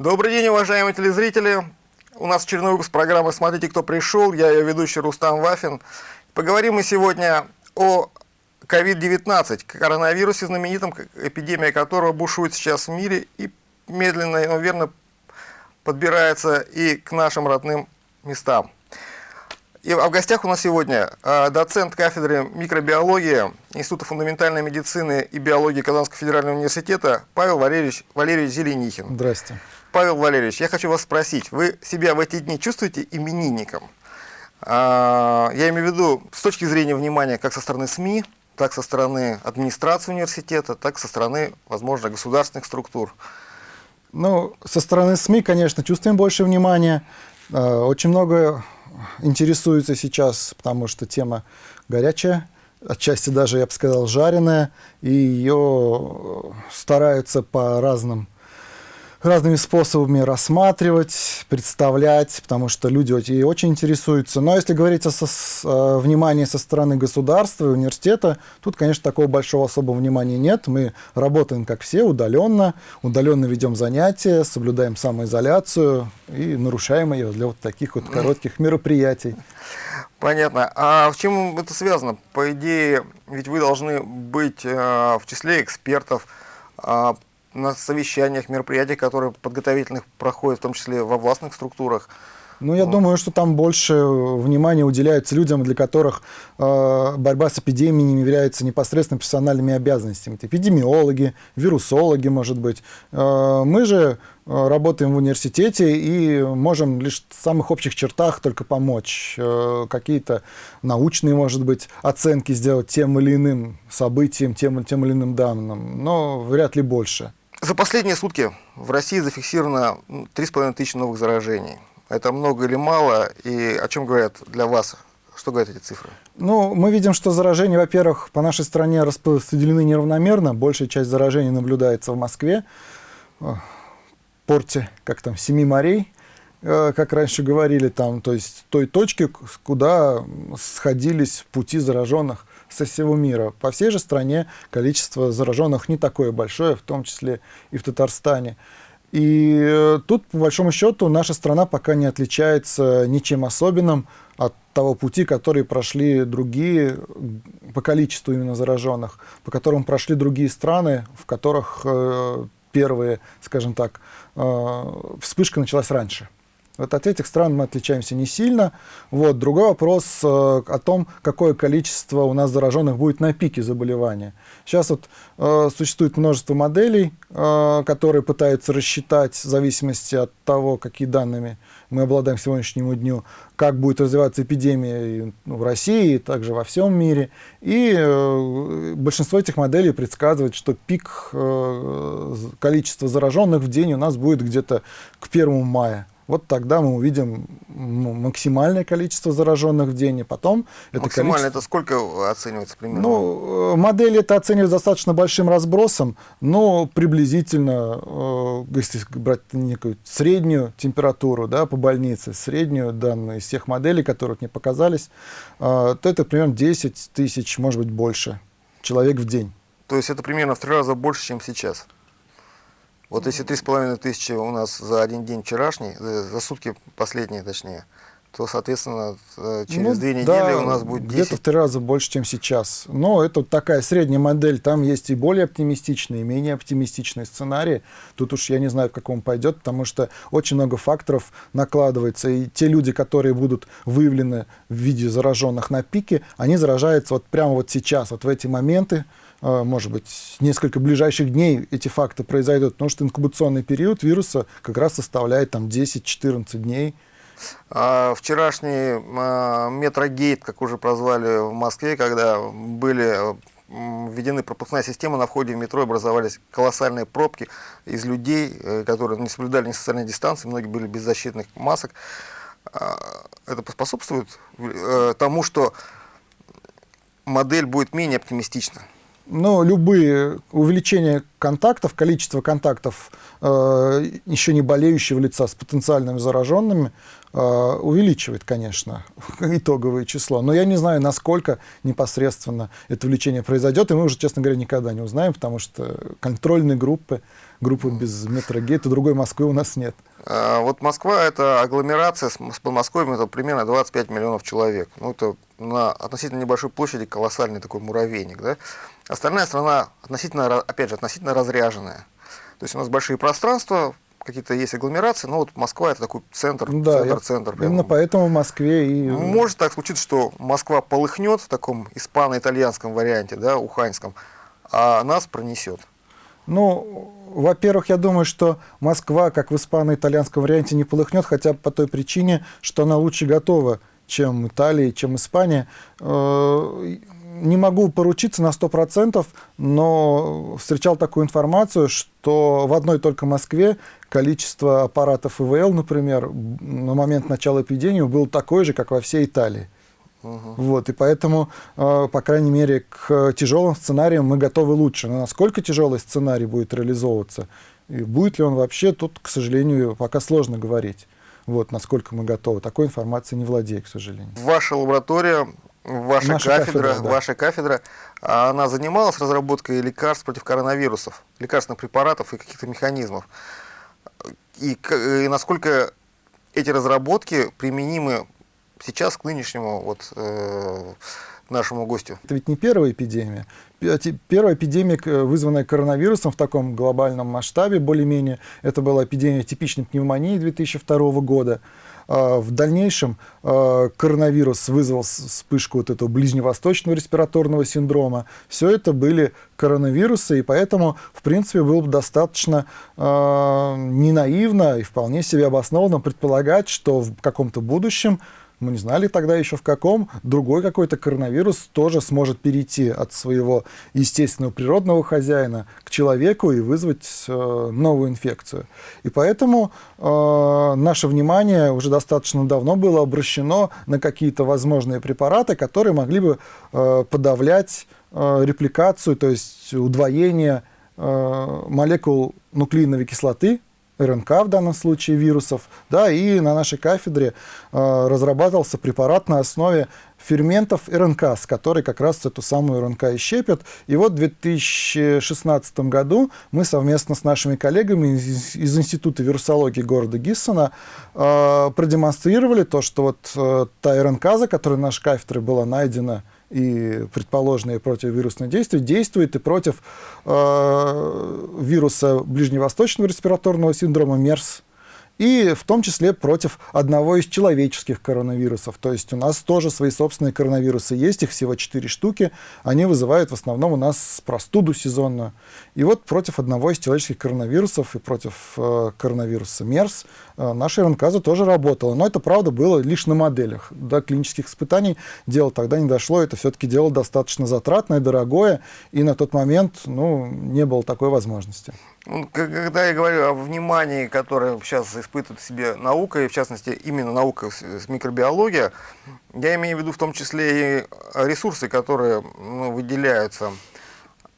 Добрый день, уважаемые телезрители. У нас очередной выпуск программы «Смотрите, кто пришел». Я ее ведущий Рустам Вафин. Поговорим мы сегодня о COVID-19, коронавирусе знаменитом, эпидемия которого бушует сейчас в мире и медленно, но верно подбирается и к нашим родным местам. И, а в гостях у нас сегодня э, доцент кафедры микробиологии Института фундаментальной медицины и биологии Казанского федерального университета Павел Валерьевич, Валерьевич Зеленихин. Здрасте. Павел Валерьевич, я хочу вас спросить, вы себя в эти дни чувствуете именинником? А, я имею в виду с точки зрения внимания как со стороны СМИ, так со стороны администрации университета, так со стороны, возможно, государственных структур. Ну, со стороны СМИ, конечно, чувствуем больше внимания. А, очень много интересуется сейчас, потому что тема горячая, отчасти даже, я бы сказал, жареная, и ее стараются по разным разными способами рассматривать, представлять, потому что люди и очень интересуются. Но если говорить о, со, о внимании со стороны государства и университета, тут, конечно, такого большого особого внимания нет. Мы работаем, как все, удаленно, удаленно ведем занятия, соблюдаем самоизоляцию и нарушаем ее для вот таких вот коротких мероприятий. Понятно. А в чем это связано? По идее, ведь вы должны быть э, в числе экспертов, э, на совещаниях, мероприятиях, которые подготовительных проходят, в том числе во властных структурах. Ну, я думаю, что там больше внимания уделяется людям, для которых э, борьба с эпидемией является непосредственно профессиональными обязанностями. Это эпидемиологи, вирусологи, может быть. Э, мы же э, работаем в университете и можем лишь в самых общих чертах только помочь. Э, Какие-то научные, может быть, оценки сделать тем или иным событиям, тем, тем или иным данным, но вряд ли больше. За последние сутки в России зафиксировано 3,5 тысячи новых заражений. Это много или мало? И о чем говорят для вас? Что говорят эти цифры? Ну, мы видим, что заражения, во-первых, по нашей стране распределены неравномерно. Большая часть заражений наблюдается в Москве, в порте, как там, Семи морей, э, как раньше говорили, там, то есть той точки, куда сходились пути зараженных со всего мира. По всей же стране количество зараженных не такое большое, в том числе и в Татарстане. И э, тут, по большому счету, наша страна пока не отличается ничем особенным от того пути, который прошли другие, по количеству именно зараженных, по которым прошли другие страны, в которых э, первые, скажем так, э, вспышка началась раньше. Вот от этих стран мы отличаемся не сильно. Вот. Другой вопрос э, о том, какое количество у нас зараженных будет на пике заболевания. Сейчас вот э, существует множество моделей, э, которые пытаются рассчитать в зависимости от того, какие данными мы обладаем к сегодняшнему дню, как будет развиваться эпидемия ну, в России также во всем мире. И э, большинство этих моделей предсказывает, что пик э, количества зараженных в день у нас будет где-то к 1 мая вот тогда мы увидим максимальное количество зараженных в день, и потом это Максимально количество... это сколько оценивается примерно? Ну, э, модель это оценивается достаточно большим разбросом, но приблизительно, э, если брать некую среднюю температуру да, по больнице, среднюю данную из всех моделей, которые мне показались, э, то это примерно 10 тысяч, может быть, больше человек в день. То есть это примерно в три раза больше, чем сейчас? Вот если три с половиной тысячи у нас за один день вчерашний, за сутки последние точнее, то, соответственно, э, через ну, две недели да, у нас будет 10. где-то в три раза больше, чем сейчас. Но это такая средняя модель. Там есть и более оптимистичные, и менее оптимистичные сценарии. Тут уж я не знаю, как он пойдет, потому что очень много факторов накладывается. И те люди, которые будут выявлены в виде зараженных на пике, они заражаются вот прямо вот сейчас, вот в эти моменты, может быть, несколько ближайших дней эти факты произойдут, потому что инкубационный период вируса как раз составляет там 10-14 дней. А вчерашний а, метрогейт, как уже прозвали в Москве, когда были введены пропускная система на входе в метро, образовались колоссальные пробки из людей, э, которые не соблюдали ни социальной дистанции, многие были без защитных масок. А, это поспособствует э, тому, что модель будет менее оптимистична но любые увеличения контактов, количество контактов э, еще не болеющего лица с потенциальными зараженными, увеличивает, конечно, итоговое число. Но я не знаю, насколько непосредственно это увеличение произойдет, и мы уже, честно говоря, никогда не узнаем, потому что контрольные группы, группы без метрогейта, другой Москвы у нас нет. А, вот Москва – это агломерация с Подмосковьем, это примерно 25 миллионов человек. Ну, это на относительно небольшой площади колоссальный такой муравейник. Да? Остальная страна, относительно, опять же, относительно разряженная. То есть у нас большие пространства, какие-то есть агломерации, но вот Москва это такой центр, да, центр, центр. Прямо. Именно поэтому в Москве и... Может так случиться, что Москва полыхнет в таком испано-итальянском варианте, да, уханьском, а нас пронесет. Ну, во-первых, я думаю, что Москва, как в испано-итальянском варианте, не полыхнет, хотя бы по той причине, что она лучше готова, чем Италия, чем Испания. Не могу поручиться на 100%, но встречал такую информацию, что в одной только Москве количество аппаратов ИВЛ, например, на момент начала эпидемии было такое же, как во всей Италии. Угу. Вот, и поэтому, э, по крайней мере, к тяжелым сценариям мы готовы лучше. Но насколько тяжелый сценарий будет реализовываться, и будет ли он вообще, тут, к сожалению, пока сложно говорить. Вот, насколько мы готовы. Такой информации не владею, к сожалению. Ваша лаборатория, ваша Наша кафедра, кафедра да. ваша кафедра, она занималась разработкой лекарств против коронавирусов, лекарственных препаратов и каких-то механизмов. И, и насколько эти разработки применимы сейчас к нынешнему вот, э, нашему гостю. Это ведь не первая эпидемия. Первая эпидемия, вызванная коронавирусом в таком глобальном масштабе, более-менее, это была эпидемия типичной пневмонии 2002 года. А, в дальнейшем а, коронавирус вызвал вспышку вот этого ближневосточного респираторного синдрома. Все это были коронавирусы, и поэтому, в принципе, было бы достаточно э, ненаивно и вполне себе обоснованно предполагать, что в каком-то будущем мы не знали тогда еще в каком, другой какой-то коронавирус тоже сможет перейти от своего естественного природного хозяина к человеку и вызвать э, новую инфекцию. И поэтому э, наше внимание уже достаточно давно было обращено на какие-то возможные препараты, которые могли бы э, подавлять э, репликацию, то есть удвоение э, молекул нуклеиновой кислоты РНК в данном случае вирусов, да, и на нашей кафедре э, разрабатывался препарат на основе ферментов РНК, с которой как раз эту самую РНК и щепят. И вот в 2016 году мы совместно с нашими коллегами из, из Института вирусологии города Гиссена э, продемонстрировали то, что вот э, та РНК, за которой наша кафедра была найдена и предположенные противовирусные действия действует и против э, вируса ближневосточного респираторного синдрома МЕРС, и в том числе против одного из человеческих коронавирусов. То есть у нас тоже свои собственные коронавирусы есть, их всего 4 штуки. Они вызывают в основном у нас простуду сезонную. И вот против одного из человеческих коронавирусов и против э, коронавируса МЕРС э, наша РНКаза тоже работала. Но это, правда, было лишь на моделях. До клинических испытаний дело тогда не дошло. Это все-таки дело достаточно затратное, дорогое. И на тот момент ну, не было такой возможности. Ну, когда я говорю о внимании, которое сейчас испытывает в себе наука, и в частности именно наука с микробиология, я имею в виду в том числе и ресурсы, которые ну, выделяются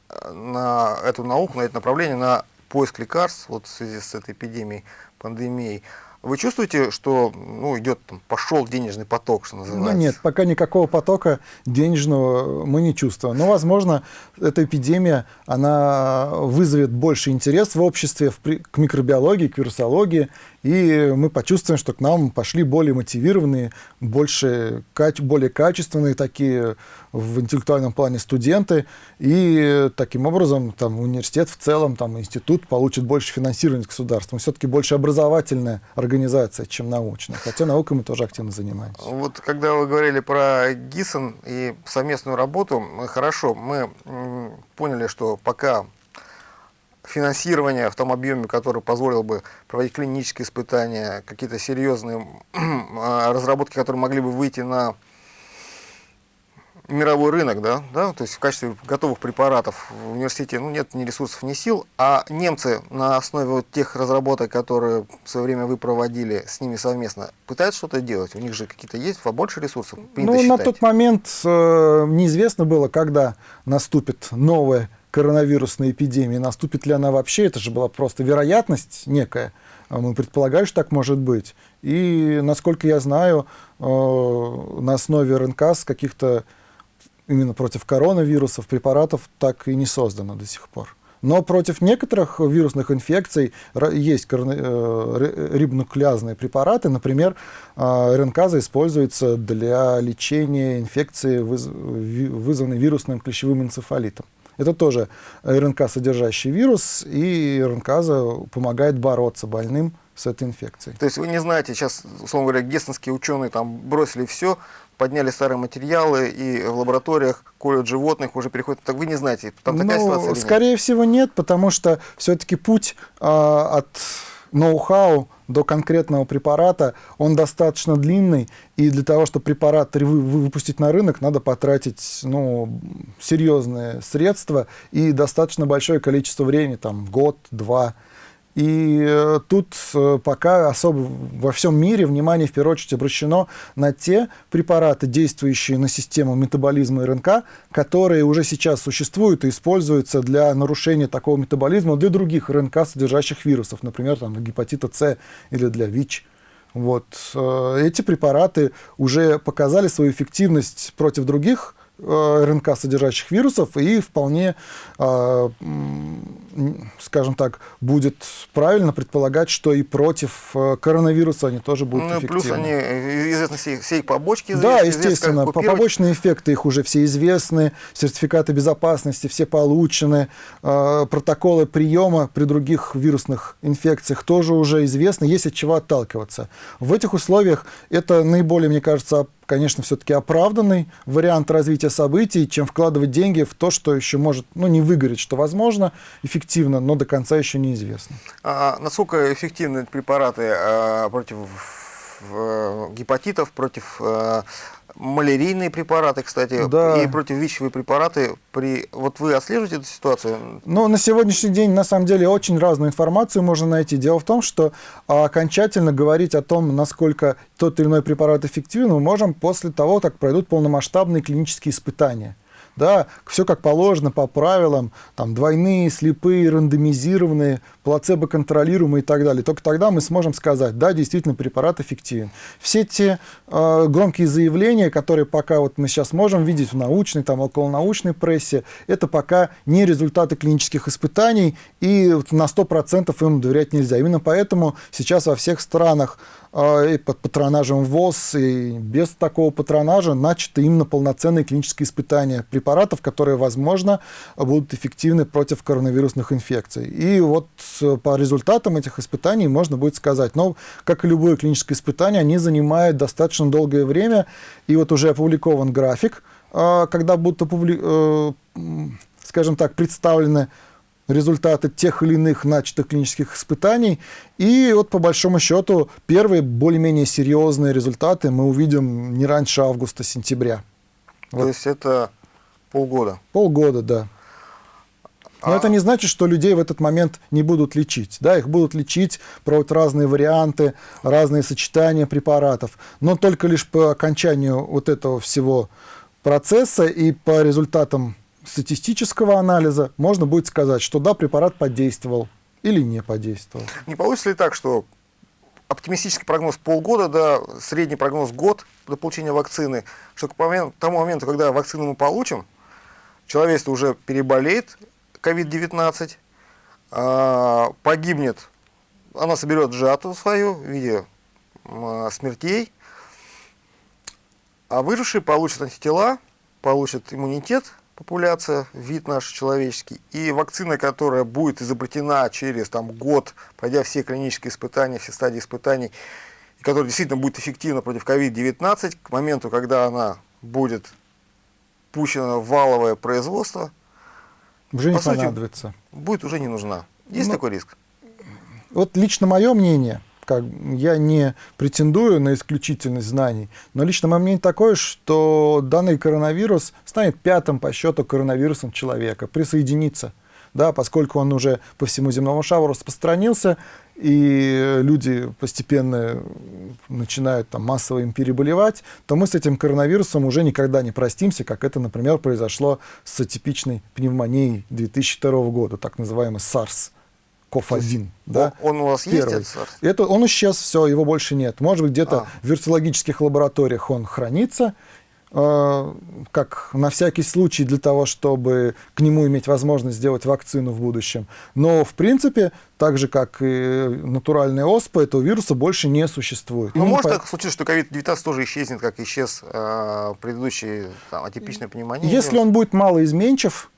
э, на эту науку, на это направление, на поиск лекарств вот в связи с этой эпидемией, пандемией. Вы чувствуете, что ну, идет, там, пошел денежный поток, что называется? Ну, нет, пока никакого потока денежного мы не чувствуем. Но, возможно, эта эпидемия, она вызовет больше интерес в обществе в, к микробиологии, к вирусологии, и мы почувствуем, что к нам пошли более мотивированные, больше, более качественные такие в интеллектуальном плане студенты, и таким образом там, университет в целом, там, институт получит больше финансирования государством. Все-таки больше образовательная организация, чем научная, хотя наукой мы тоже активно занимаемся. Вот когда вы говорили про ГИСОН и совместную работу, хорошо, мы поняли, что пока финансирование в том объеме, который позволил бы проводить клинические испытания, какие-то серьезные а, разработки, которые могли бы выйти на мировой рынок, да, да, то есть в качестве готовых препаратов в университете ну, нет ни ресурсов, ни сил, а немцы на основе вот тех разработок, которые в свое время вы проводили с ними совместно, пытаются что-то делать? У них же какие-то есть побольше ресурсов? Ну, считать. на тот момент э, неизвестно было, когда наступит новая коронавирусной эпидемии, наступит ли она вообще, это же была просто вероятность некая. А мы предполагали, что так может быть. И, насколько я знаю, э, на основе РНК с каких-то именно против коронавирусов препаратов так и не создано до сих пор. Но против некоторых вирусных инфекций есть э, рибонуклеазные препараты. Например, э, РНКаза используется для лечения инфекции, вызванной вирусным клещевым энцефалитом. Это тоже РНК, содержащий вирус, и РНКаза помогает бороться больным с этой инфекцией. То есть вы не знаете, сейчас, условно говоря, гестонские ученые там бросили все, подняли старые материалы и в лабораториях колют животных, уже переходят. Так вы не знаете, там такая ну, ситуация? Скорее нет? всего нет, потому что все-таки путь э, от ноу-хау до конкретного препарата, он достаточно длинный, и для того, чтобы препарат выпустить на рынок, надо потратить ну, серьезные средства и достаточно большое количество времени, там год, два. И э, тут э, пока особо во всем мире внимание в первую очередь обращено на те препараты, действующие на систему метаболизма РНК, которые уже сейчас существуют и используются для нарушения такого метаболизма для других РНК, содержащих вирусов, например, там, гепатита С или для ВИЧ. Вот. Э, эти препараты уже показали свою эффективность против других РНК, содержащих вирусов, и вполне скажем так, будет правильно предполагать, что и против э, коронавируса они тоже будут ну, эффективны. Плюс они э, известны все, все их побочки. Известны, да, естественно, известны, побочные эффекты их уже все известны, сертификаты безопасности все получены, э, протоколы приема при других вирусных инфекциях тоже уже известны, есть от чего отталкиваться. В этих условиях это наиболее, мне кажется, конечно, все-таки оправданный вариант развития событий, чем вкладывать деньги в то, что еще может ну, не выгореть, что возможно, эффективно, но до конца еще неизвестно. А насколько эффективны препараты а, против гепатитов, против а, малярийные препараты, кстати, да. и противовичевые препараты. При... Вот вы отслеживаете эту ситуацию? Ну, на сегодняшний день, на самом деле, очень разную информацию можно найти. Дело в том, что окончательно говорить о том, насколько тот или иной препарат эффективен, мы можем после того, как пройдут полномасштабные клинические испытания да, все как положено, по правилам, там, двойные, слепые, рандомизированные, плацебо-контролируемые и так далее. Только тогда мы сможем сказать, да, действительно, препарат эффективен. Все те э, громкие заявления, которые пока вот мы сейчас можем видеть в научной, там, околонаучной прессе, это пока не результаты клинических испытаний, и на 100% им доверять нельзя. Именно поэтому сейчас во всех странах и под патронажем ВОЗ, и без такого патронажа начаты именно полноценные клинические испытания препаратов, которые, возможно, будут эффективны против коронавирусных инфекций. И вот э, по результатам этих испытаний можно будет сказать, но, как и любое клиническое испытание, они занимают достаточно долгое время, и вот уже опубликован график, а, когда будут, э, скажем так, представлены результаты тех или иных начатых клинических испытаний. И вот по большому счету первые более-менее серьезные результаты мы увидим не раньше августа-сентября. То вот. есть это полгода? Полгода, да. Но а... это не значит, что людей в этот момент не будут лечить. Да, их будут лечить, проводят разные варианты, разные сочетания препаратов. Но только лишь по окончанию вот этого всего процесса и по результатам статистического анализа можно будет сказать, что да, препарат подействовал или не подействовал. Не получится ли так, что оптимистический прогноз полгода, да, средний прогноз год до получения вакцины, что к тому моменту, когда вакцину мы получим, человечество уже переболеет COVID-19, а, погибнет, она соберет жатву свою в виде а, смертей, а выжившие получат антитела, получат иммунитет, популяция, вид наш человеческий, и вакцина, которая будет изобретена через там, год, пройдя все клинические испытания, все стадии испытаний, и которая действительно будет эффективна против COVID-19, к моменту, когда она будет пущена в валовое производство, уже не понадобится. Сути, будет уже не нужна. Есть ну, такой риск? Вот лично мое мнение – как, я не претендую на исключительность знаний, но лично мое мнение такое, что данный коронавирус станет пятым по счету коронавирусом человека, присоединится, да, поскольку он уже по всему земному шару распространился, и люди постепенно начинают там, массово им переболевать, то мы с этим коронавирусом уже никогда не простимся, как это, например, произошло с атипичной пневмонией 2002 года, так называемый SARS. КОФ-1. Да? Он у вас Первый. есть, этот? Это, он исчез, все, его больше нет. Может быть, где-то А. в вирусологических лабораториях он хранится, э, как на всякий случай для того, чтобы к нему иметь возможность сделать вакцину в будущем. Но, в принципе, так же, как и натуральная оспа, этого вируса больше не существует. Ну, Именно может по- так случиться, что COVID-19 тоже исчезнет, как исчез э, предыдущий там, атипичная пневмония? Если он будет малоизменчив,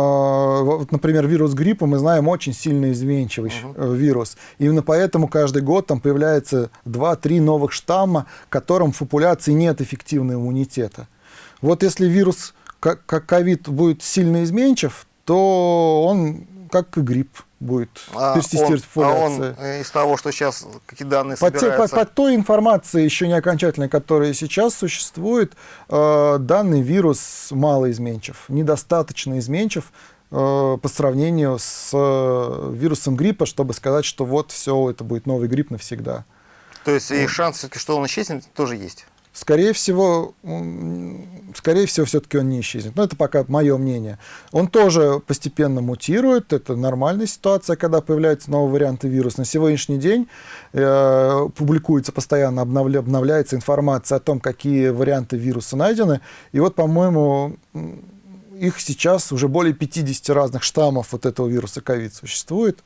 вот, например, вирус гриппа, мы знаем, очень сильно изменчивый э, вирус. Именно поэтому каждый год там появляется 2-3 новых штамма, которым в популяции нет эффективного иммунитета. Вот если вирус, как ковид, будет сильно изменчив, то он, как и грипп, будет а персистировать он, а он э, из того, что сейчас какие данные По, те- по- собираются... по той информации, еще не окончательной, которая сейчас существует, э, данный вирус малоизменчив, недостаточно изменчив э, по сравнению с э, вирусом гриппа, чтобы сказать, что вот все, это будет новый грипп навсегда. То есть и шанс, все-таки, что он исчезнет, тоже есть. Скорее всего, скорее всего, все-таки он не исчезнет. Но это пока мое мнение. Он тоже постепенно мутирует. Это нормальная ситуация, когда появляются новые варианты вируса. На сегодняшний день э, публикуется постоянно, обновля- обновляется информация о том, какие варианты вируса найдены. И вот, по-моему, их сейчас уже более 50 разных штаммов вот этого вируса ковид существует.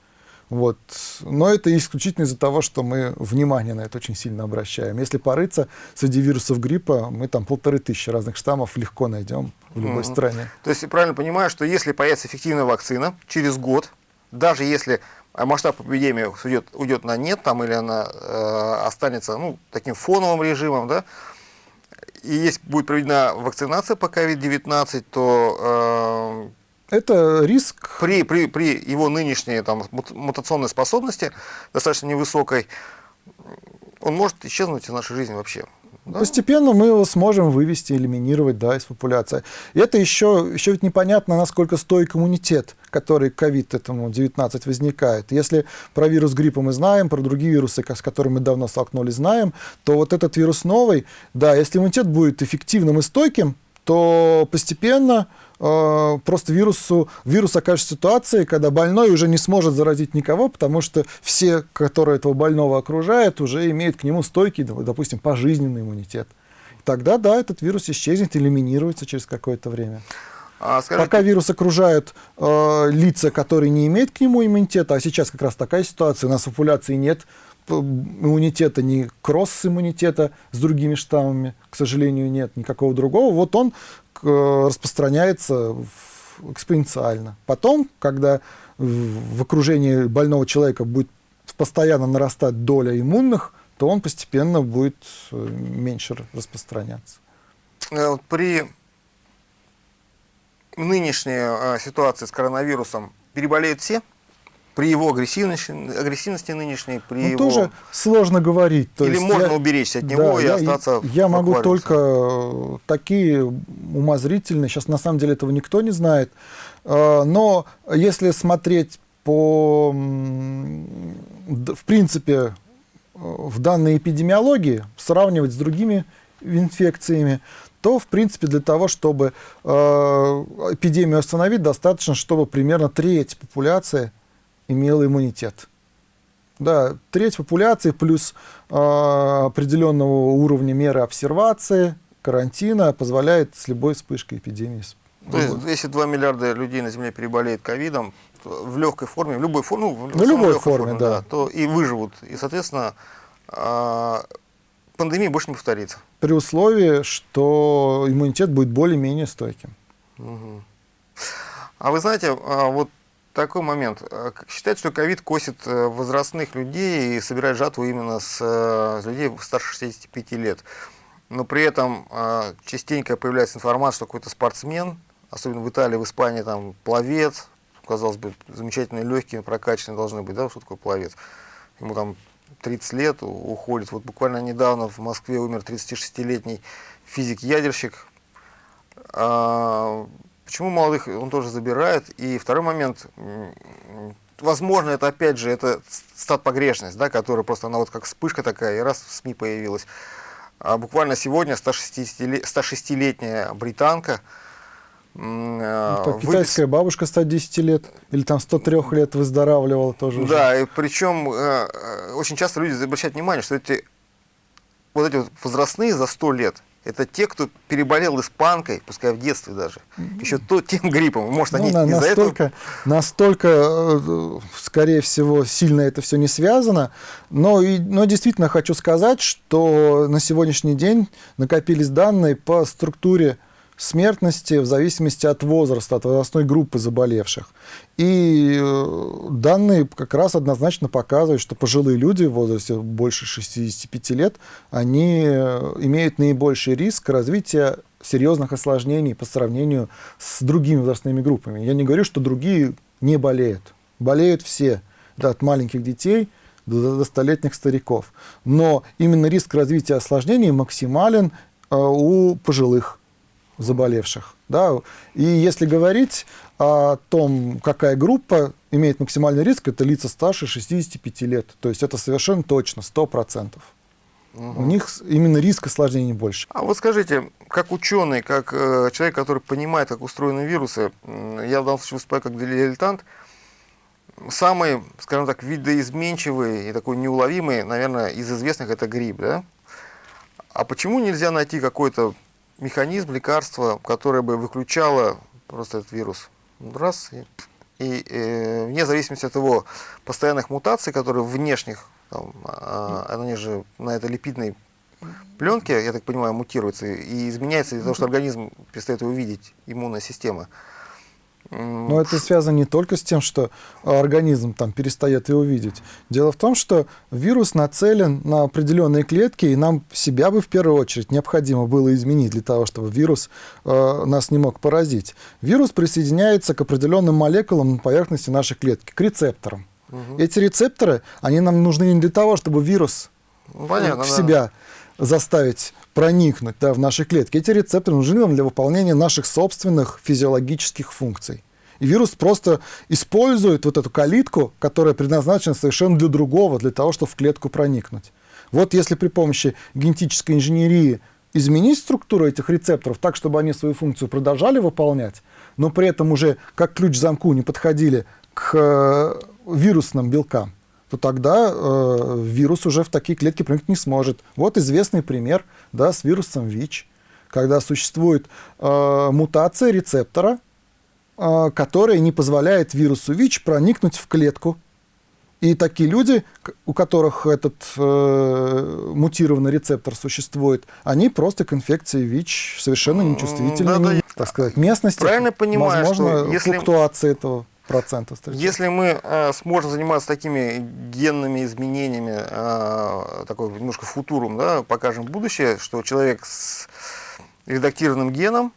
Вот. Но это исключительно из-за того, что мы внимание на это очень сильно обращаем. Если порыться среди вирусов гриппа, мы там полторы тысячи разных штаммов легко найдем в любой Мгм. стране. То есть я правильно понимаю, что если появится эффективная вакцина через год, даже если а, масштаб эпидемии уйдет, уйдет на нет, там, или она э, останется ну, таким фоновым режимом, да, и если будет проведена вакцинация по COVID-19, то Это риск. при, при, при его нынешней там, мут- мутационной способности, достаточно невысокой, он может исчезнуть из нашей жизни вообще. да? Постепенно мы его сможем вывести, элиминировать да, из популяции. И это еще, еще ведь непонятно, насколько стойк иммунитет, который ковид этому 19 возникает. Если про вирус гриппа мы знаем, про другие вирусы, с которыми мы давно столкнулись, знаем, то вот этот вирус новый, да, если иммунитет будет эффективным и стойким, то постепенно э, просто вирусу, вирус окажется в ситуации, когда больной уже не сможет заразить никого, потому что все, которые этого больного окружают, уже имеют к нему стойкий, допустим, пожизненный иммунитет. Тогда, да, этот вирус исчезнет, элиминируется через какое-то время. А, скажите, Пока вирус окружают э, лица, которые не имеют к нему иммунитета, а сейчас как раз такая ситуация, у нас в популяции нет иммунитета, ни кросс-иммунитета с другими штаммами, к сожалению, нет никакого другого, вот он распространяется экспоненциально. Потом, когда в, окружении больного человека будет постоянно нарастать доля иммунных, то он постепенно будет э, меньше распространяться. э, при нынешней э, ситуации с коронавирусом переболеют все? При его агрессивности, агрессивности нынешней, при Ну, его... тоже сложно говорить. То Или есть можно я- уберечься от него Да, и я, остаться Я в могу только э, такие умозрительные, сейчас на самом деле этого никто не знает, Э, но если смотреть по, в принципе, э, в данной эпидемиологии, сравнивать с другими инфекциями, то, в принципе, для того, чтобы э, эпидемию остановить, достаточно, чтобы примерно треть популяции имела иммунитет. Да, треть популяции плюс э, определенного уровня меры обсервации, карантина позволяет с любой вспышкой эпидемии. То есть, если 2 миллиарда людей на Земле переболеет ковидом, в легкой форме, в любой форме, ну, в самой любой легкой форме, да. то и выживут. И, соответственно, а, пандемия больше не повторится. При условии, что иммунитет будет более-менее стойким. Мгм. А вы знаете, а, вот такой момент. Как Считают, что ковид косит э, возрастных людей и собирает жатву именно с э, с людей старше 65 лет. Но при этом частенько появляется информация, что какой-то спортсмен, особенно в Италии, в Испании, там пловец, казалось бы, замечательные легкие, прокачанные должны быть, да, что такое пловец. Ему там 30 лет, уходит. Вот буквально недавно в Москве умер 36-летний физик-ядерщик, а, почему молодых он тоже забирает? И второй момент, возможно, это опять же, это стат погрешность, да, которая просто, она вот как вспышка такая, и раз в СМИ появилась. А буквально сегодня 106-летняя британка, ну, так, китайская выпис... бабушка 110 лет или там 103 лет выздоравливала тоже. Да, уже. и причем э, э, очень часто люди обращают внимание, что эти вот эти вот возрастные за 100 лет, это те, кто переболел испанкой, пускай в детстве даже, еще то, тем гриппом. Может, ну, они на, из-за настолько, этого... Настолько, э, скорее всего, сильно это все не связано. Но, и, но действительно хочу сказать, что на сегодняшний день накопились данные по структуре смертности в зависимости от возраста, от возрастной группы заболевших. И э, данные как раз однозначно показывают, что пожилые люди в возрасте больше 65 лет, они э, имеют наибольший риск развития серьезных осложнений по сравнению с другими возрастными группами. Я не говорю, что другие не болеют. Болеют все, да, от маленьких детей до, столетних стариков. Но именно риск развития осложнений максимален э, у пожилых заболевших. Да? И если говорить о том, какая группа имеет максимальный риск, это лица старше 65 лет. То есть это совершенно точно, 100%. Угу. У них именно риск осложнений больше. А вот скажите, как ученый, как э, человек, который понимает, как устроены вирусы, э, я в данном случае выступаю как дилетант, самый, скажем так, видоизменчивый и такой неуловимый, наверное, из известных это грипп, да? А почему нельзя найти какой-то механизм лекарства, которое бы выключало просто этот вирус. Раз, и, и э, вне зависимости от его постоянных мутаций, которые внешних, там, а, они же на этой липидной пленке, я так понимаю, мутируются и изменяется из-за того, что организм перестает его видеть, иммунная система. Но это связано не только с тем, что организм там перестает его видеть. Дело в том, что вирус нацелен на определенные клетки, и нам себя бы в первую очередь необходимо было изменить для того, чтобы вирус э, нас не мог поразить. Вирус присоединяется к определенным молекулам на поверхности нашей клетки, к рецепторам. Угу. Эти рецепторы, они нам нужны не для того, чтобы вирус ну, понятно, в себя да. заставить проникнуть да, в наши клетки. Эти рецепторы нужны нам для выполнения наших собственных физиологических функций. И вирус просто использует вот эту калитку, которая предназначена совершенно для другого, для того, чтобы в клетку проникнуть. Вот если при помощи генетической инженерии изменить структуру этих рецепторов так, чтобы они свою функцию продолжали выполнять, но при этом уже как ключ к замку не подходили к э, вирусным белкам, то тогда э, вирус уже в такие клетки проникнуть не сможет. Вот известный пример да, с вирусом ВИЧ, когда существует э, мутация рецептора, э, которая не позволяет вирусу ВИЧ проникнуть в клетку. И такие люди, у которых этот э, мутированный рецептор существует, они просто к инфекции ВИЧ совершенно нечувствительны. Да, да, так сказать, местности. Правильно понимаю, возможно, что если... флуктуация этого процентов. Если мы э, сможем заниматься такими генными изменениями, э, такой немножко футурум, да, покажем будущее, что человек с редактированным геном,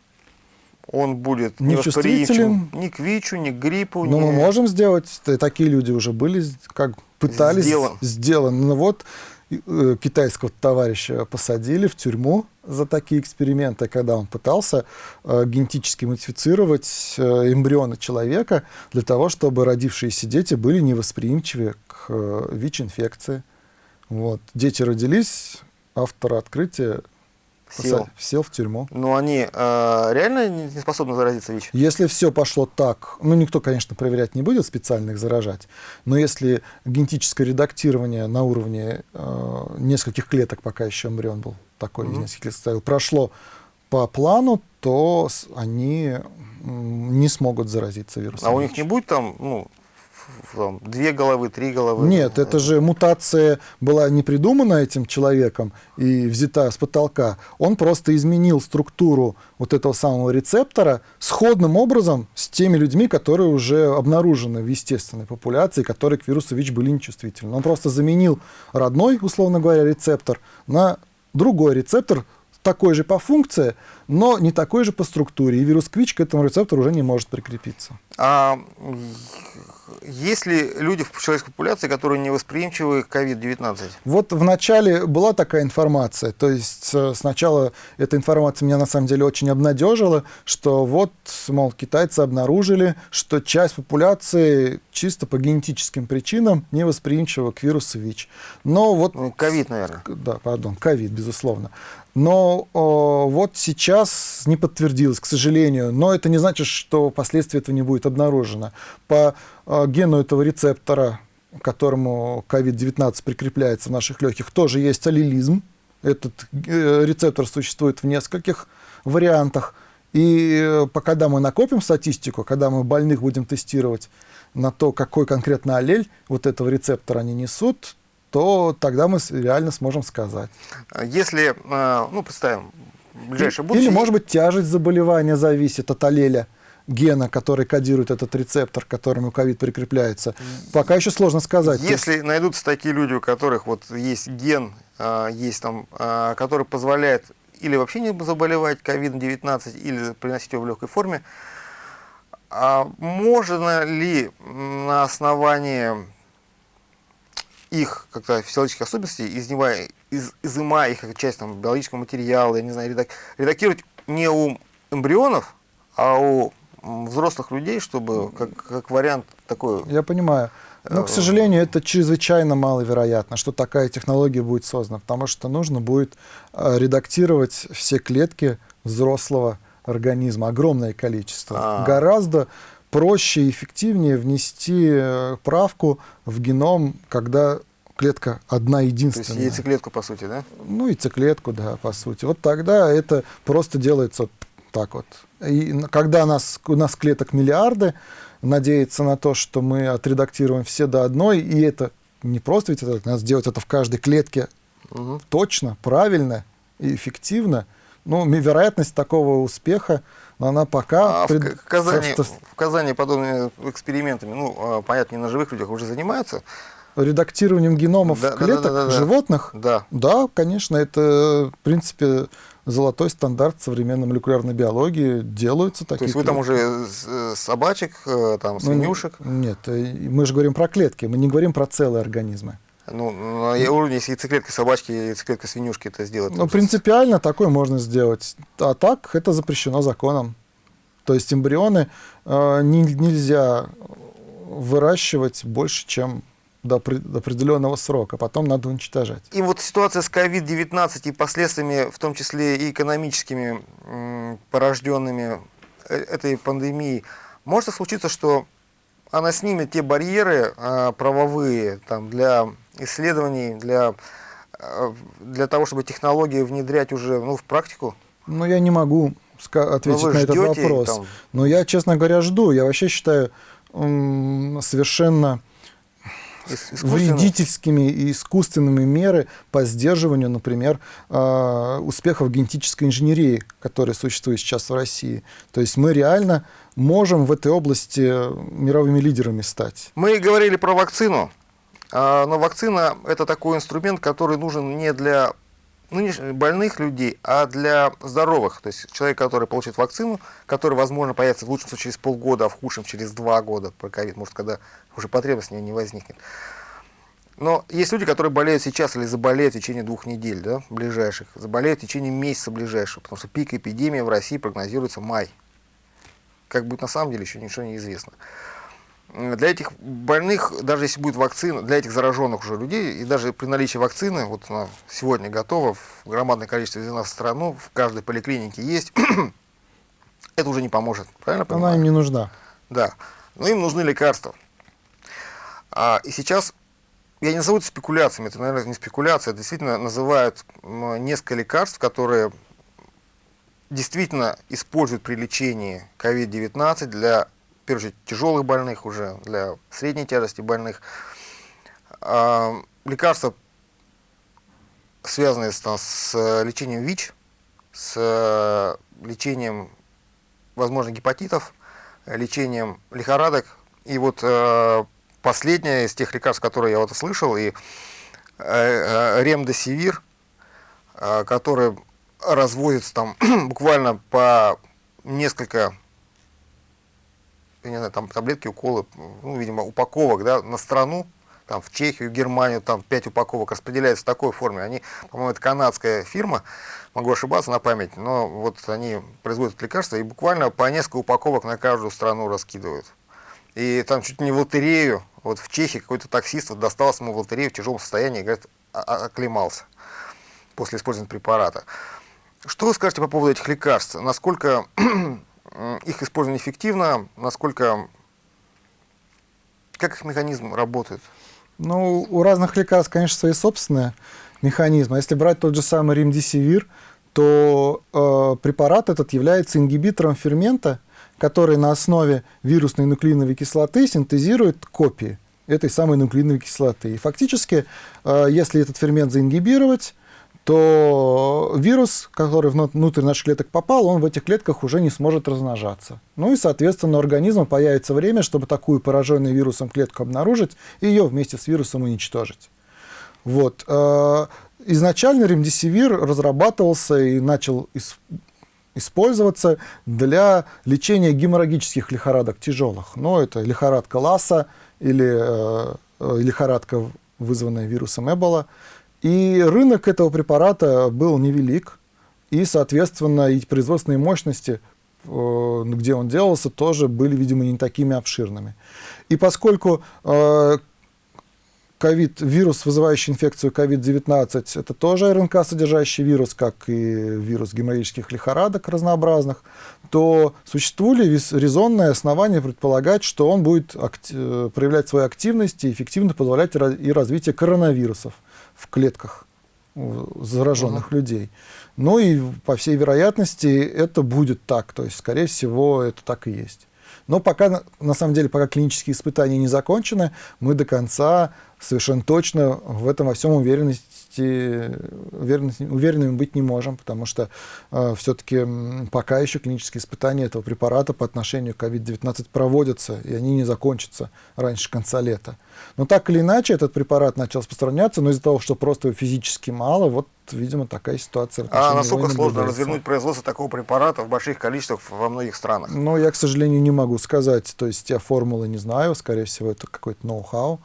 он будет не восприимчив ни к ВИЧу, ни к гриппу. Но ни... мы можем сделать, такие люди уже были, как пытались, сделан. сделан. Ну вот китайского товарища посадили в тюрьму за такие эксперименты, когда он пытался э, генетически модифицировать э, эмбрионы человека для того, чтобы родившиеся дети были невосприимчивы к э, ВИЧ-инфекции. Вот. Дети родились, автор открытия сел. сел в тюрьму. Но они э, реально не способны заразиться ВИЧ? Если все пошло так, ну никто, конечно, проверять не будет, специально их заражать, но если генетическое редактирование на уровне э, нескольких клеток, пока еще эмбрион был такой, mm-hmm. нескольких клеток ставил, прошло по плану, то они не смогут заразиться вирусом. А у них не будет там, ну, там, две головы, три головы. Нет, это же мутация была не придумана этим человеком и взята с потолка. Он просто изменил структуру вот этого самого рецептора сходным образом с теми людьми, которые уже обнаружены в естественной популяции, которые к вирусу ВИЧ были нечувствительны. Он просто заменил родной, условно говоря, рецептор на другой рецептор, такой же по функции, но не такой же по структуре. И вирус КВИЧ к этому рецептору уже не может прикрепиться. А есть ли люди в человеческой популяции, которые не восприимчивы к COVID-19? Вот в начале была такая информация, то есть э, сначала эта информация меня на самом деле очень обнадежила, что вот, мол, китайцы обнаружили, что часть популяции чисто по генетическим причинам не восприимчива к вирусу ВИЧ. Но вот... Ну, ковид, наверное. Да, пардон, ковид, безусловно. Но о, вот сейчас не подтвердилось, к сожалению. Но это не значит, что впоследствии этого не будет обнаружено. По о, гену этого рецептора, к которому COVID-19 прикрепляется в наших легких, тоже есть аллелизм. Этот э, рецептор существует в нескольких вариантах. И э, когда мы накопим статистику, когда мы больных будем тестировать на то, какой конкретно аллель вот этого рецептора они несут, то тогда мы реально сможем сказать. Если, э, ну, представим, ближайшее будущее... Или, может быть, тяжесть заболевания зависит от аллеля гена, который кодирует этот рецептор, к которому ковид прикрепляется. Пока еще сложно сказать. Если есть... найдутся такие люди, у которых вот есть ген, э, есть там, э, который позволяет или вообще не заболевать COVID-19, или приносить его в легкой форме, а можно ли на основании их как-то физиологических особенностей, изнимая, из, изымая их как часть там, биологического материала, я не знаю, редак, редактировать не у эмбрионов, а у взрослых людей, чтобы как, как вариант такой... Я понимаю. Но, к э, сожалению, это чрезвычайно маловероятно, что такая технология будет создана, потому что нужно будет э, редактировать все клетки взрослого организма, огромное количество. А -а -а. Гораздо проще и эффективнее внести э, правку в геном, когда клетка одна единственная. То есть яйцеклетку, по сути, да? Ну, яйцеклетку, да, по сути. Вот тогда это просто делается так вот. И когда у нас, у нас клеток миллиарды, надеяться на то, что мы отредактируем все до одной, и это не просто ведь это, надо сделать это в каждой клетке угу. точно, правильно и эффективно, ну, вероятность такого успеха но она пока... А пред... в, Казани, в Казани подобными экспериментами, ну, а, понятно, не на живых людях уже занимаются. Редактированием геномов да, клеток да, да, да, да, животных? Да. Да, конечно, это, в принципе, золотой стандарт современной молекулярной биологии. Делаются такие То есть вы там уже собачек, э, там, ну, свинюшек? Ну, нет, э, мы же говорим про клетки, мы не говорим про целые организмы. Ну, на уровне, если яйцеклетка собачки яйцеклетка свинюшки это сделать. Ну, принципиально такое можно сделать. А так это запрещено законом. То есть эмбрионы э, не, нельзя выращивать больше, чем до, до определенного срока, потом надо уничтожать. И вот ситуация с COVID-19 и последствиями, в том числе и экономическими, порожденными э, этой пандемией, может случиться, что она снимет те барьеры э, правовые там, для исследований, для, э, для того, чтобы технологии внедрять уже ну, в практику? Ну, я не могу ответить на этот вопрос. Там... Но я, честно говоря, жду. Я вообще считаю совершенно вредительскими и искусственными меры по сдерживанию, например, э, успехов генетической инженерии, которые существуют сейчас в России. То есть мы реально можем в этой области мировыми лидерами стать. Мы говорили про вакцину. А, но вакцина – это такой инструмент, который нужен не для нынешних больных людей, а для здоровых. То есть человек, который получит вакцину, который, возможно, появится в лучшем случае через полгода, а в худшем через два года про ковид, может, когда уже потребность в ней не возникнет. Но есть люди, которые болеют сейчас или заболеют в течение двух недель, да, ближайших, заболеют в течение месяца ближайшего, потому что пик эпидемии в России прогнозируется май. Как будет на самом деле, еще ничего не известно для этих больных, даже если будет вакцина, для этих зараженных уже людей, и даже при наличии вакцины, вот она сегодня готова, в громадное количество везена в страну, в каждой поликлинике есть, это уже не поможет, правильно понимаю? Она им не нужна. Да, но им нужны лекарства. А, и сейчас, я не назову это спекуляциями, это, наверное, не спекуляция, действительно называют несколько лекарств, которые действительно используют при лечении COVID-19 для первую очередь, тяжелых больных уже, для средней тяжести больных. А, лекарства, связанные с, с лечением ВИЧ, с лечением, возможно, гепатитов, лечением лихорадок. И вот э, последнее из тех лекарств, которые я вот слышал, и э, э, ремдесивир, который разводится там буквально по несколько, я не знаю, там таблетки, уколы, ну, видимо, упаковок, да, на страну, там в Чехию, Германию, там 5 упаковок распределяется в такой форме. Они, по-моему, это канадская фирма, могу ошибаться на память, но вот они производят лекарства и буквально по несколько упаковок на каждую страну раскидывают. И там чуть не в лотерею, вот в Чехии какой-то таксист вот достался ему в лотерею в тяжелом состоянии, говорит, оклемался после использования препарата. Что вы скажете по поводу этих лекарств? Насколько их использование эффективно, насколько, как их механизм работает? Ну, у разных лекарств, конечно, свои собственные механизмы. Если брать тот же самый ремдисивир, то э, препарат этот является ингибитором фермента, который на основе вирусной нуклеиновой кислоты синтезирует копии этой самой нуклеиновой кислоты. И фактически, э, если этот фермент заингибировать, то вирус, который внутрь наших клеток попал, он в этих клетках уже не сможет размножаться. Ну и, соответственно, у организма появится время, чтобы такую пораженную вирусом клетку обнаружить и ее вместе с вирусом уничтожить. Вот. Э, изначально ремдисивир разрабатывался и начал использоваться для лечения геморрагических лихорадок тяжелых. Но ну, это лихорадка Ласса или э, э, лихорадка, вызванная вирусом Эбола. И рынок этого препарата был невелик, и, соответственно, и производственные мощности, э, где он делался, тоже были, видимо, не такими обширными. И поскольку э, COVID, вирус, вызывающий инфекцию COVID-19, это тоже РНК-содержащий вирус, как и вирус геморрагических лихорадок разнообразных, то существует ли резонное основание предполагать, что он будет э, проявлять свою активность и эффективно позволять и развитие коронавирусов в клетках зараженных -huh. людей. Ну и по всей вероятности это будет так, то есть, скорее всего, это так и есть. Но пока, на самом деле, пока клинические испытания не закончены, мы до конца совершенно точно в этом во всем уверенности, уверенности, уверенными быть не можем, потому что э, все-таки пока еще клинические испытания этого препарата по отношению к COVID-19 проводятся, и они не закончатся раньше конца лета. Но так или иначе, этот препарат начал распространяться, но из-за того, что просто его физически мало, вот, видимо, такая ситуация. А насколько сложно развернуть производство такого препарата в больших количествах во многих странах? Ну, я, к сожалению, не могу сказать. То есть я формулы не знаю, скорее всего, это какой-то ноу-хау.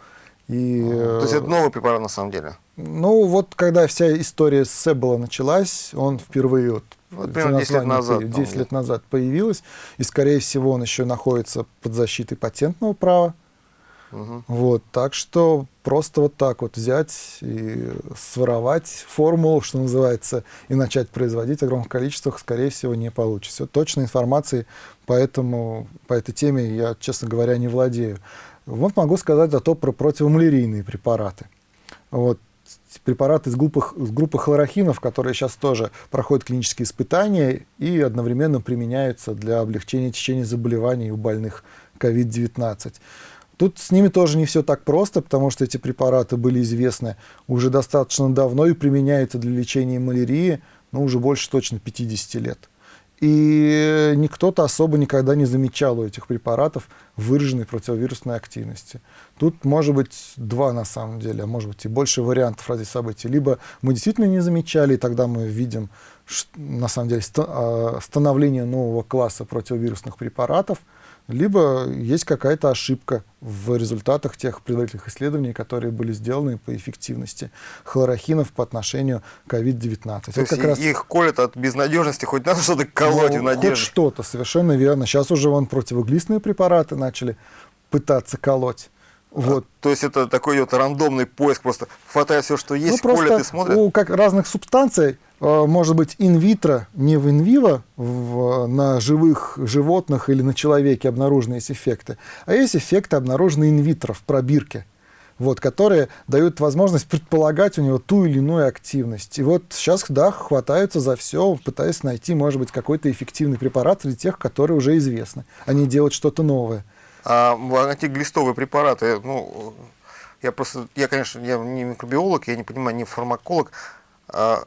И, То есть это новый препарат на самом деле? Ну, вот когда вся история с Эбола началась, он впервые вот, вот примерно 10 лет назад, 10 лет назад появилась, и, скорее всего, он еще находится под защитой патентного права. Угу. Вот, так что просто вот так вот взять и своровать формулу, что называется, и начать производить в огромных количествах, скорее всего, не получится. Точной информации по, этому, по этой теме я, честно говоря, не владею. Вот могу сказать зато про противомалярийные препараты. Вот, препараты из группы, из группы хлорохинов, которые сейчас тоже проходят клинические испытания и одновременно применяются для облегчения течения заболеваний у больных COVID-19. Тут с ними тоже не все так просто, потому что эти препараты были известны уже достаточно давно и применяются для лечения малярии, ну, уже больше точно 50 лет. И никто-то особо никогда не замечал у этих препаратов выраженной противовирусной активности. Тут может быть два на самом деле, а может быть и больше вариантов развития событий. Либо мы действительно не замечали, и тогда мы видим на самом деле а, становление нового класса противовирусных препаратов – либо есть какая-то ошибка в результатах тех предварительных исследований, которые были сделаны по эффективности хлорохинов по отношению к COVID-19. То вот есть как раз... их колят от безнадежности, хоть надо что-то колоть ну, в надежде. Хоть что-то, совершенно верно. Сейчас уже вон противоглистные препараты начали пытаться колоть. Вот. А, то есть это такой вот рандомный поиск, просто хватает все, что есть, ну, колят и смотрят? У как разных субстанций может быть инвитро, не в инвиво, в, на живых животных или на человеке обнаружены есть эффекты, а есть эффекты, обнаруженные инвитро в пробирке, вот, которые дают возможность предполагать у него ту или иную активность. И вот сейчас, да, хватаются за все, пытаясь найти, может быть, какой-то эффективный препарат среди тех, которые уже известны, а не делать что-то новое. А антиглистовые препараты, ну, я просто, я, конечно, я не микробиолог, я не понимаю, не фармаколог, а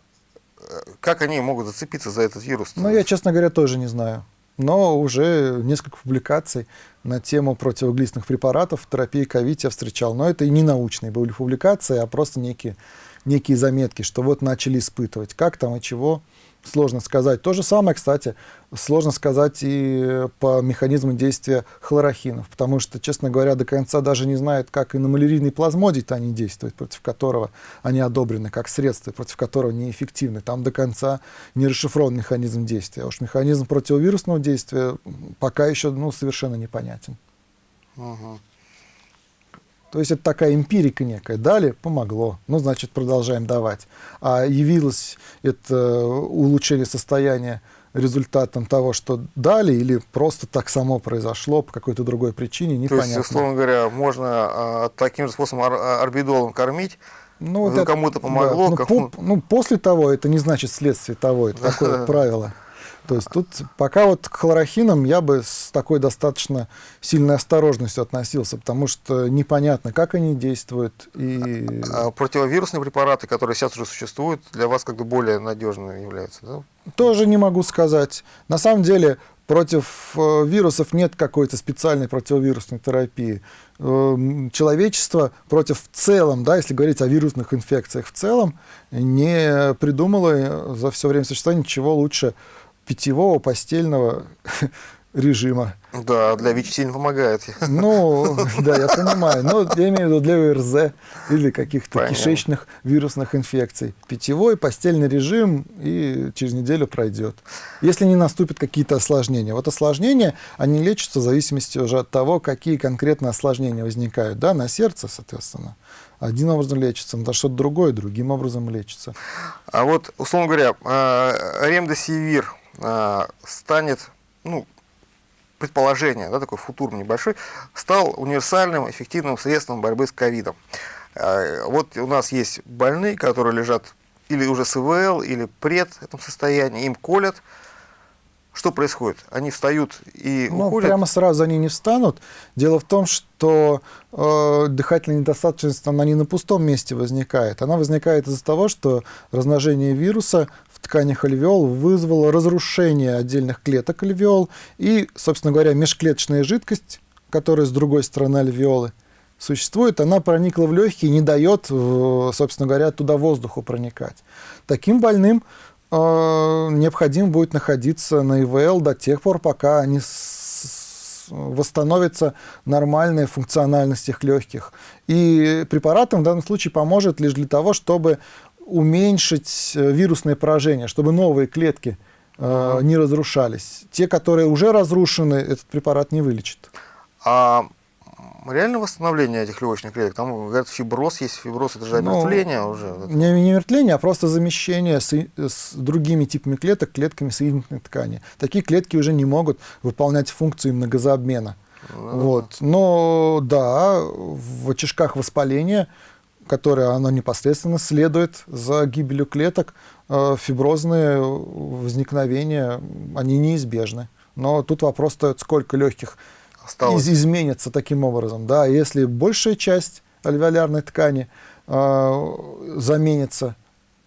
как они могут зацепиться за этот вирус? Ну, я, честно говоря, тоже не знаю. Но уже несколько публикаций на тему противоглистных препаратов в терапии ковид я встречал. Но это и не научные были публикации, а просто некие, некие заметки, что вот начали испытывать. Как там и чего, сложно сказать. То же самое, кстати, сложно сказать и по механизму действия хлорохинов, потому что, честно говоря, до конца даже не знают, как и на малярийный плазмодий они действуют, против которого они одобрены, как средство, против которого неэффективны. Там до конца не расшифрован механизм действия. А уж механизм противовирусного действия пока еще ну, совершенно непонятен. Угу. То есть это такая эмпирика некая. Дали, помогло. Ну, значит, продолжаем давать. А явилось это улучшение состояния результатом того, что дали, или просто так само произошло по какой-то другой причине, непонятно. То есть, условно говоря, можно а, таким же способом а, орбидолом кормить, ну, кому-то помогло. Да, ну, кому... по, ну, после того, это не значит следствие того, это такое правило. То есть тут пока вот к хлорохинам я бы с такой достаточно сильной осторожностью относился, потому что непонятно, как они действуют. И... А противовирусные препараты, которые сейчас уже существуют, для вас как бы более надежными являются, да? Тоже не могу сказать. На самом деле против э, вирусов нет какой-то специальной противовирусной терапии. Э, человечество против в целом, да, если говорить о вирусных инфекциях в целом, не придумало за все время существования ничего лучше питьевого постельного режима. Да, для ВИЧ сильно помогает. Ну, да, я понимаю. Но я имею в виду для ОРЗ или каких-то кишечных вирусных инфекций. Питьевой, постельный режим и через неделю пройдет. Если не наступят какие-то осложнения. Вот осложнения, они лечатся в зависимости уже от того, какие конкретно осложнения возникают. Да, на сердце, соответственно. Один образом лечится, на что-то другое другим образом лечится. А вот, условно говоря, а, ремдосивир э, станет, ну, предположение, да, такой футур небольшой, стал универсальным эффективным средством борьбы с ковидом. Э, вот у нас есть больные, которые лежат или уже с ИВЛ, или пред этом состоянии, им колят, что происходит? Они встают и ну, уходят? Прямо сразу они не встанут. Дело в том, что э, дыхательная недостаточность, она не на пустом месте возникает. Она возникает из-за того, что размножение вируса в тканях альвеол вызвало разрушение отдельных клеток альвеол и, собственно говоря, межклеточная жидкость, которая с другой стороны альвеолы, существует, она проникла в легкие и не дает, собственно говоря, туда воздуху проникать. Таким больным Э, необходимо будет находиться на ИВЛ до тех пор, пока они восстановится нормальная функциональность их легких. И препаратом в данном случае поможет лишь для того, чтобы уменьшить э, вирусное поражение, чтобы новые клетки э, не разрушались. Те, которые уже разрушены, этот препарат не вылечит. А реально восстановление этих легочных клеток? Там, говорят, фиброз есть, фиброз это же омертвление ну, уже. Не, не омертвление, а просто замещение с, с другими типами клеток, клетками соединительной ткани. Такие клетки уже не могут выполнять функцию многозаобмена. Ну, вот. Но да, в очишках воспаления, которое оно непосредственно следует за гибелью клеток, э, фиброзные возникновения, они неизбежны. Но тут вопрос стоит, сколько легких Осталось. из изменится таким образом. Да, если большая часть альвеолярной ткани э, заменится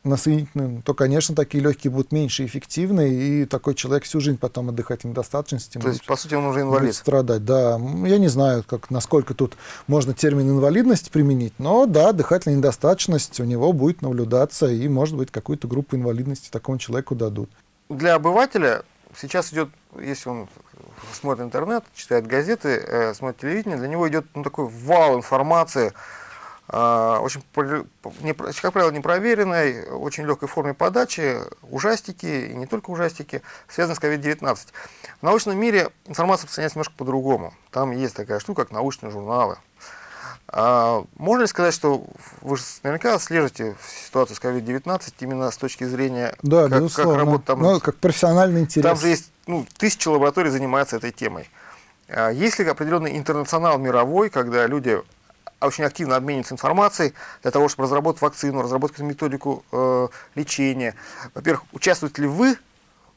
на соединительную, то, конечно, такие легкие будут меньше эффективны, и такой человек всю жизнь потом от дыхательной достаточности То есть, по сути, он уже инвалид? страдать, да. Я не знаю, как, насколько тут можно термин инвалидность применить, но да, дыхательная недостаточность у него будет наблюдаться, и, может быть, какую-то группу инвалидности такому человеку дадут. Для обывателя сейчас идет, если он смотрит интернет, читает газеты, э, смотрит телевидение, для него идет ну, такой вал информации, очень, как правило, непроверенной, очень легкой форме подачи, ужастики, и не только ужастики, связанные с COVID-19. В научном мире информация распространяется немножко по-другому. Там есть такая штука, как научные журналы. А можно ли сказать, что вы же наверняка слежите ситуацию с COVID-19 именно с точки зрения, да, как, безусловно. как работает там? Ну, как профессиональный интерес. Там же есть ну, тысячи лабораторий занимаются этой темой. А есть ли определенный интернационал мировой, когда люди очень активно обмениваются информацией для того, чтобы разработать вакцину, разработать методику э, лечения? Во-первых, участвуете ли вы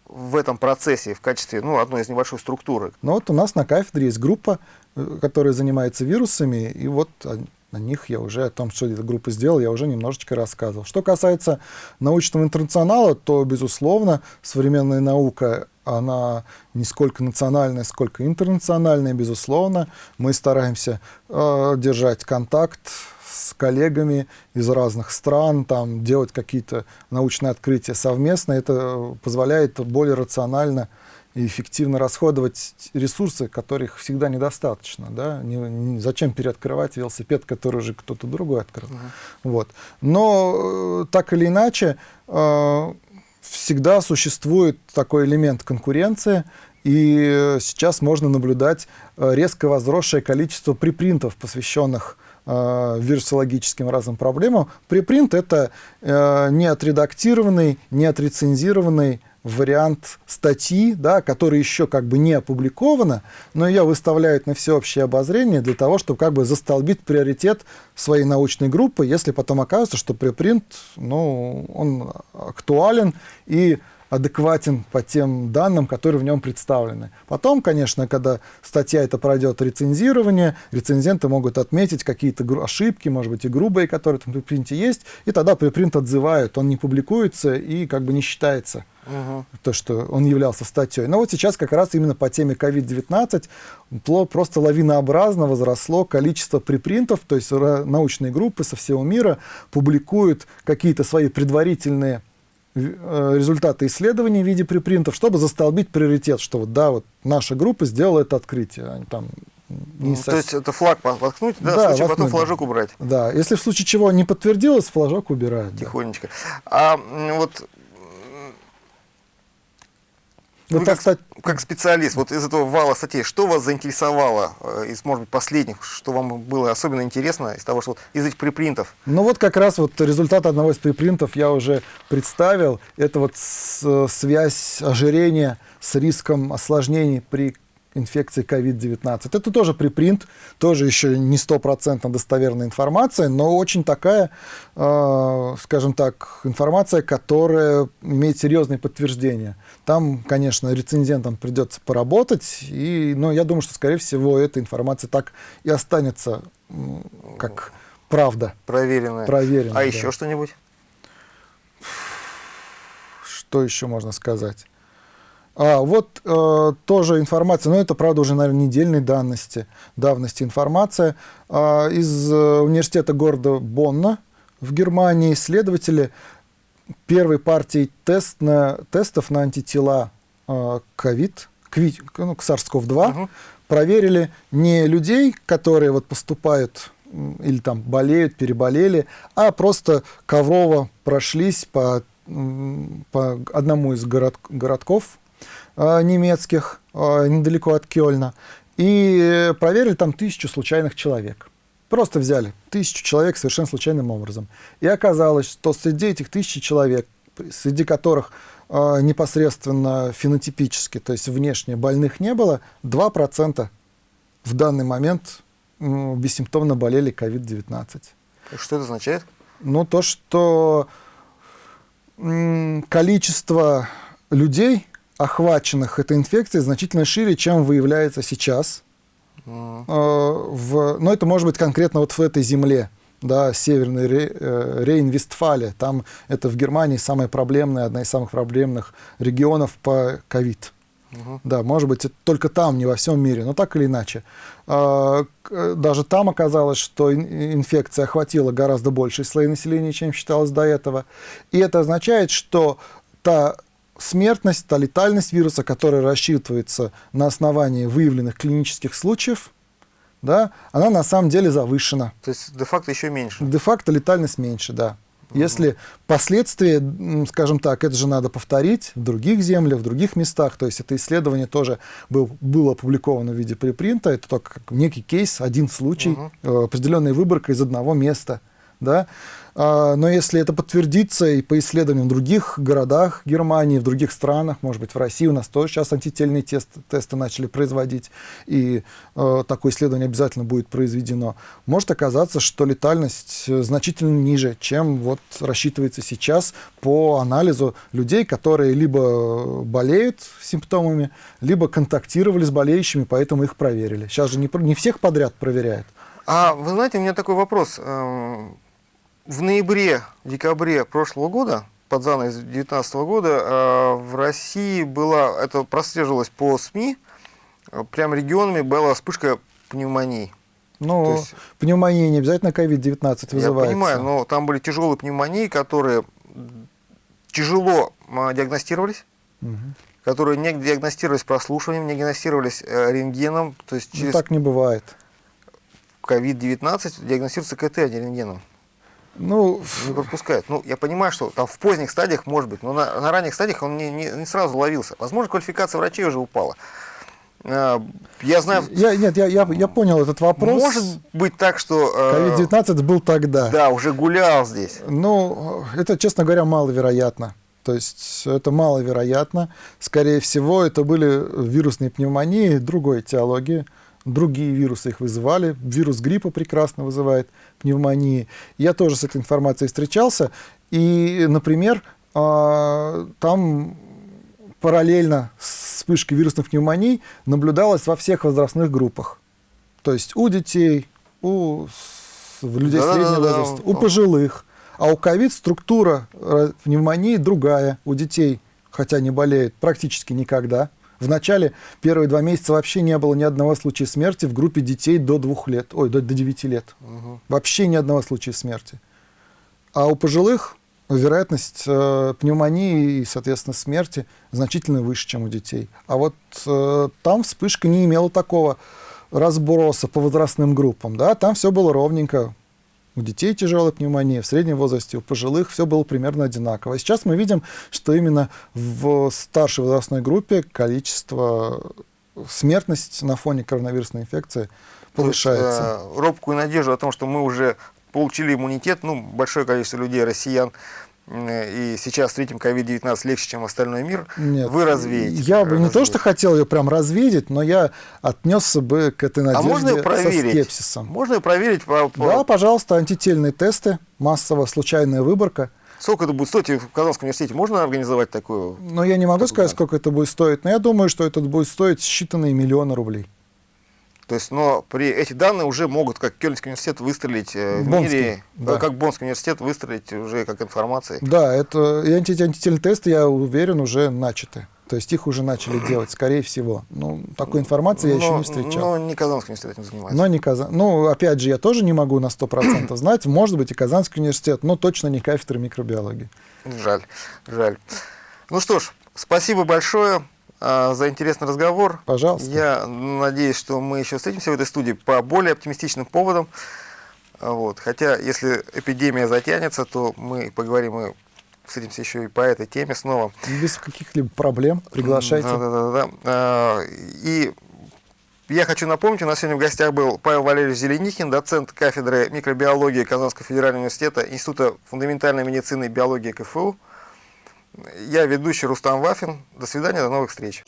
в этом процессе в качестве ну, одной из небольшой структуры? Ну вот у нас на кафедре есть группа, э, которая занимается вирусами, и вот на них я уже, о том, что эта группа сделала, я уже немножечко рассказывал. Что касается научного интернационала, то, безусловно, современная наука, она не сколько национальная, сколько интернациональная, безусловно. Мы стараемся э, держать контакт с коллегами из разных стран, там, делать какие-то научные открытия совместно. Это позволяет более рационально и эффективно расходовать ресурсы, которых всегда недостаточно. Да? Не, не, зачем переоткрывать велосипед, который уже кто-то другой открыл. Uh-huh. Вот. Но э, так или иначе, э, всегда существует такой элемент конкуренции, и сейчас можно наблюдать э, резко возросшее количество припринтов, посвященных э, вирусологическим разным проблемам. Припринт — это э, не отредактированный, не отрецензированный вариант статьи, да, которая еще как бы не опубликована, но ее выставляют на всеобщее обозрение для того, чтобы как бы застолбить приоритет своей научной группы, если потом окажется, что препринт, ну, он актуален и адекватен по тем данным, которые в нем представлены. Потом, конечно, когда статья это пройдет рецензирование, рецензенты могут отметить какие-то ошибки, может быть, и грубые, которые там в препринте есть, и тогда препринт отзывают, он не публикуется и как бы не считается угу. то, что он являлся статьей. Но вот сейчас как раз именно по теме COVID-19 просто лавинообразно возросло количество препринтов, то есть научные группы со всего мира публикуют какие-то свои предварительные результаты исследований в виде препринтов, чтобы застолбить приоритет, что вот да, вот наша группа сделала это открытие. Они там не ну, То есть это флаг воткнуть, да, да в случае воткнуть, потом флажок убрать. Да, если в случае чего не подтвердилось, флажок убирают. Тихонечко. Да. А вот ну, Вы как, стать... как специалист, вот из этого вала статей, что вас заинтересовало э, из, может быть, последних, что вам было особенно интересно из того, что из этих припринтов? Ну вот как раз вот результат одного из припринтов я уже представил. Это вот с, связь ожирения с риском осложнений при инфекции COVID-19. Это тоже припринт, тоже еще не стопроцентно достоверная информация, но очень такая, э, скажем так, информация, которая имеет серьезные подтверждения. Там, конечно, рецензентам придется поработать, и, но я думаю, что, скорее всего, эта информация так и останется как правда. Проверенная. Проверенная. А да. еще что-нибудь? Что еще можно сказать? А, вот э, тоже информация, но это, правда, уже, наверное, недельной давности, давности информация. Э, из э, университета города Бонна в Германии исследователи первой партии тест на, тестов на антитела э, COVID, к, ну, к SARS-CoV-2 угу. проверили не людей, которые вот поступают или там болеют, переболели, а просто коврово прошлись по, по одному из город, городков немецких, э, недалеко от Кёльна, и проверили там тысячу случайных человек. Просто взяли тысячу человек совершенно случайным образом. И оказалось, что среди этих тысячи человек, среди которых э, непосредственно фенотипически, то есть внешне больных не было, 2% в данный момент э, бессимптомно болели COVID-19. Что это означает? Ну, то, что э, количество людей, охваченных этой инфекцией значительно шире, чем выявляется сейчас. Mm. В, но это может быть конкретно вот в этой земле, да, Северной э, Рейн-Вестфалия. Там это в Германии самая проблемная, одна из самых проблемных регионов по ковид. Угу. Да, может быть, только там, не во всем мире, но так или иначе. А, даже там оказалось, что инфекция охватила гораздо большие слои населения, чем считалось до этого. И это означает, что та смертность, та летальность вируса, которая рассчитывается на основании выявленных клинических случаев, да, она на самом деле завышена. То есть де-факто еще меньше? Де-факто летальность меньше, да. Угу. Если последствия, скажем так, это же надо повторить в других землях, в других местах, то есть это исследование тоже был, было опубликовано в виде препринта, это только некий кейс, один случай, угу. определенная выборка из одного места, да, но если это подтвердится и по исследованиям в других городах Германии, в других странах, может быть, в России у нас тоже сейчас антительные тесты, тесты начали производить, и э, такое исследование обязательно будет произведено, может оказаться, что летальность значительно ниже, чем вот рассчитывается сейчас по анализу людей, которые либо болеют симптомами, либо контактировали с болеющими, поэтому их проверили. Сейчас же не, не всех подряд проверяют. А вы знаете, у меня такой вопрос эм, в ноябре-декабре прошлого года, под занавес 2019 года, э, в России была, это прослеживалось по СМИ, э, прям регионами была вспышка пневмонии. Ну, есть- пневмония не обязательно COVID-19 Я вызывается. понимаю, но там были тяжелые пневмонии, которые тяжело а, диагностировались, Мгм. которые не диагностировались прослушиванием, не диагностировались э, рентгеном. То есть Ну, через так не бывает. COVID-19 диагностируется КТ, а не рентгеном. Ну, Не пропускают. Ну, я понимаю, что там в поздних стадиях может быть, но на, на ранних стадиях он не, не, не сразу ловился. Возможно, квалификация врачей уже упала. А, Я знаю, я, нет, я, я, я понял этот вопрос. может быть так, что э, COVID-19 был тогда. да, уже гулял здесь. Ну, это, честно говоря, маловероятно. То есть это маловероятно. Скорее всего, это были вирусные пневмонии другой этиологии. Другие вирусы их вызывали. Вирус гриппа прекрасно вызывает пневмонии. Я тоже с этой информацией встречался. И, например, а, там параллельно с вспышкой вирусных пневмоний наблюдалось во всех возрастных группах. То есть у детей, у людей Да-да-да-да. среднего возраста, у пожилых. А у ковид структура э, пневмонии другая. У детей, хотя не болеют, практически никогда. В начале первые два месяца вообще не было ни одного случая смерти в группе детей до двух лет, ой, до, до 9 лет. Вообще ни одного случая смерти. А у пожилых вероятность э, пневмонии и, соответственно, смерти значительно выше, чем у детей. А вот э, там вспышка не имела такого разброса по возрастным группам. Да? Там все было ровненько. У детей тяжелая пневмония, в среднем возрасте, у пожилых все было примерно одинаково. А сейчас мы видим, что именно в старшей возрастной группе количество смертность на фоне коронавирусной инфекции То есть, повышается. э, робкую надежду о том, что мы уже получили иммунитет, ну, большое количество людей, россиян, э, и сейчас встретим COVID-19 легче, чем остальной мир, Нет, вы развеете. Я бы не то, что хотел ее прям развидеть, но я отнесся бы к этой А надежде можно ее со проверить? скепсисом. Можно ее проверить по, по- Да, пожалуйста, антительные тесты, массово случайная выборка. Сколько это будет стоить? И В Казанском университете можно организовать такую? Но я не могу сказать, сколько это будет стоить, но я думаю, что это будет стоить считанные миллионы рублей. То есть, но при эти данные уже могут, как Кёльнский университет, выстрелить э, в Боннский, мире, да. э, как Боннский университет выстрелить уже как информацией. Да, это и анти- антительные тесты, я уверен, уже начаты. То есть их уже начали делать, скорее всего. Ну, такой информации я еще Но- не встречал. Но не Казанский университет этим занимается. Но не Казан. Ну, опять же, я тоже не могу на 100% знать. Может быть, и Казанский университет, но точно не кафедра микробиологии. Жаль, жаль. Ну что ж, спасибо большое за интересный разговор. Пожалуйста. Я надеюсь, что мы еще встретимся в этой студии по более оптимистичным поводам. А, Вот. Хотя, если эпидемия затянется, то мы поговорим и встретимся еще и по этой теме снова. Без каких-либо проблем приглашайте. Да, да, да, да. А, И я хочу напомнить, у нас сегодня в гостях был Павел Валерьевич Зеленихин, доцент кафедры микробиологии Казанского федерального университета, Института фундаментальной медицины и биологии КФУ. Я ведущий Рустам Вафин. До свидания, до новых встреч.